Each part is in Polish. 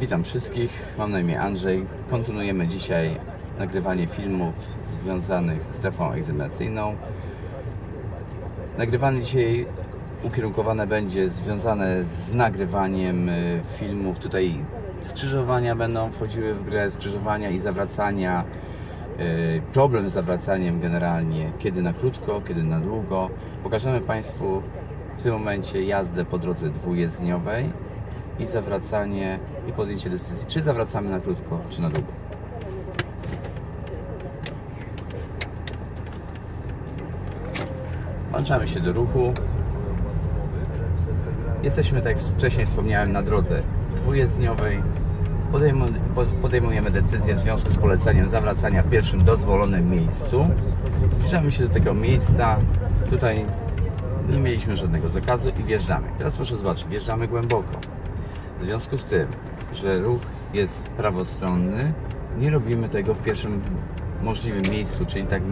Witam wszystkich, mam na imię Andrzej. Kontynuujemy dzisiaj nagrywanie filmów związanych z strefą egzaminacyjną. Nagrywanie dzisiaj ukierunkowane będzie związane z nagrywaniem y, filmów. Tutaj skrzyżowania będą wchodziły w grę, skrzyżowania i zawracania. y, Problem z zawracaniem generalnie, kiedy na krótko, kiedy na długo. Pokażemy Państwu w tym momencie jazdę po drodze dwujezdniowej i zawracanie i podjęcie decyzji, czy zawracamy na krótko, czy na długo. Włączamy się do ruchu. Jesteśmy, tak jak wcześniej wspomniałem, na drodze dwujezdniowej. Podejmu- po- Podejmujemy decyzję w związku z poleceniem zawracania w pierwszym dozwolonym miejscu. Zbliżamy się do tego miejsca. Tutaj nie mieliśmy żadnego zakazu i wjeżdżamy. Teraz proszę zobaczyć, wjeżdżamy głęboko. W związku z tym, że ruch jest prawostronny, nie robimy tego w pierwszym możliwym miejscu, czyli tak,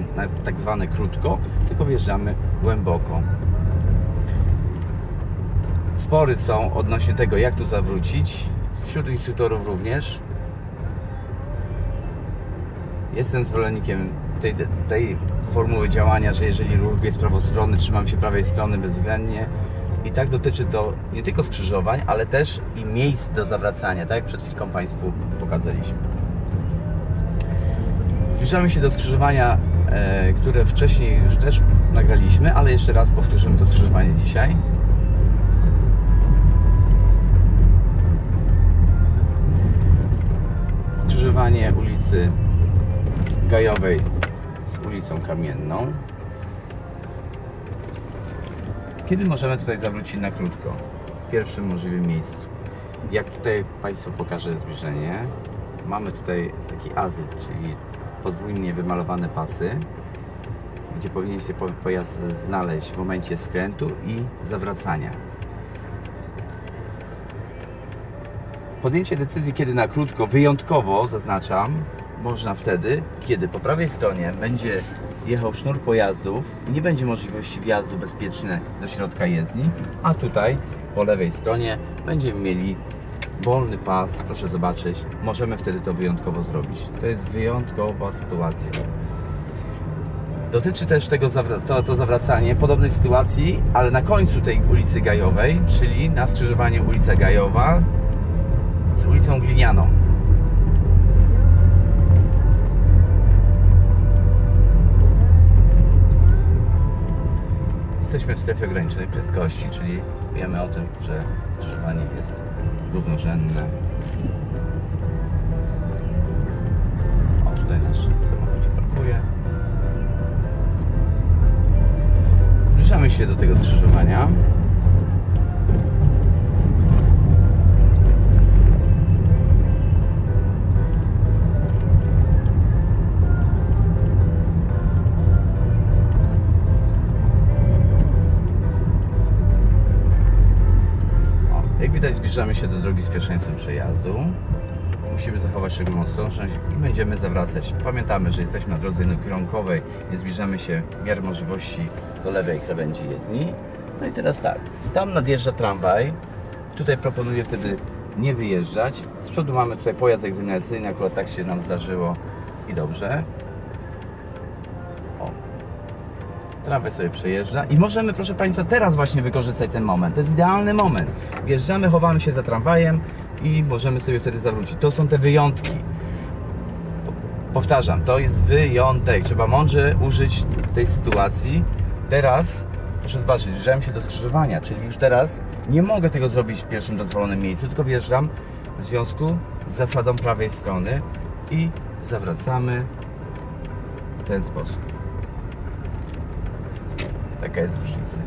tak zwane krótko, tylko wjeżdżamy głęboko. Spory są odnośnie tego, jak tu zawrócić. Wśród instruktorów również. Jestem zwolennikiem tej, tej formuły działania, że jeżeli ruch jest prawostronny, trzymam się prawej strony bezwzględnie. I tak dotyczy to nie tylko skrzyżowań, ale też i miejsc do zawracania, tak jak przed chwilką Państwu pokazaliśmy. Zbliżamy się do skrzyżowania, e, które wcześniej już też nagraliśmy, ale jeszcze raz powtórzymy to skrzyżowanie dzisiaj. Skrzyżowanie ulicy Gajowej z ulicą Kamienną. Kiedy możemy tutaj zawrócić na krótko? W pierwszym możliwym miejscu. Jak tutaj Państwu pokażę zbliżenie, mamy tutaj taki azyl, czyli podwójnie wymalowane pasy, gdzie powinien się po- pojazd znaleźć w momencie skrętu i zawracania. Podjęcie decyzji, kiedy na krótko, wyjątkowo zaznaczam, można wtedy, kiedy po prawej stronie będzie jechał sznur pojazdów i nie będzie możliwości wjazdu bezpieczny do środka jezdni, a tutaj po lewej stronie będziemy mieli wolny pas, proszę zobaczyć, możemy wtedy to wyjątkowo zrobić. To jest wyjątkowa sytuacja. Dotyczy też tego to, to zawracanie podobnej sytuacji, ale na końcu tej ulicy Gajowej, czyli na skrzyżowanie ulica Gajowa z ulicą Glinianą. W strefie ograniczonej prędkości, czyli wiemy o tym, że skrzyżowanie jest równorzędne. O, tutaj nasz samochód parkuje. Zbliżamy się do tego skrzyżowania. Zbliżamy się do drogi z pierwszeństwem przejazdu. Musimy zachować szczególną ostrożność i będziemy zawracać. Pamiętamy, że jesteśmy na drodze jednokierunkowej, nie zbliżamy się w miarę możliwości do lewej krawędzi jezdni. No i teraz tak, tam nadjeżdża tramwaj. Tutaj proponuję wtedy nie wyjeżdżać. Z przodu mamy tutaj pojazd egzaminacyjny, akurat tak się nam zdarzyło i dobrze. Tramwaj sobie przejeżdża i możemy, proszę Państwa, teraz właśnie wykorzystać ten moment. To jest idealny moment. Wjeżdżamy, chowamy się za tramwajem i możemy sobie wtedy zawrócić. To są te wyjątki. Po- Powtarzam, to jest wyjątek. Trzeba mądrze użyć tej sytuacji. Teraz, proszę zobaczyć, zbliżałem się do skrzyżowania, czyli już teraz nie mogę tego zrobić w pierwszym dozwolonym miejscu, tylko wjeżdżam w związku z zasadą prawej strony i zawracamy w ten sposób. такая свершится.